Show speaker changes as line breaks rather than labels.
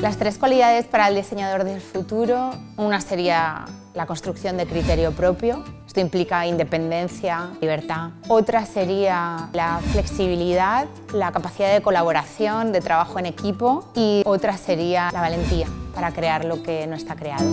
Las tres cualidades para el diseñador del futuro, una sería la construcción de criterio propio, esto implica independencia, libertad. Otra sería la flexibilidad, la capacidad de colaboración, de trabajo en equipo y otra sería la valentía para crear lo que no está creado.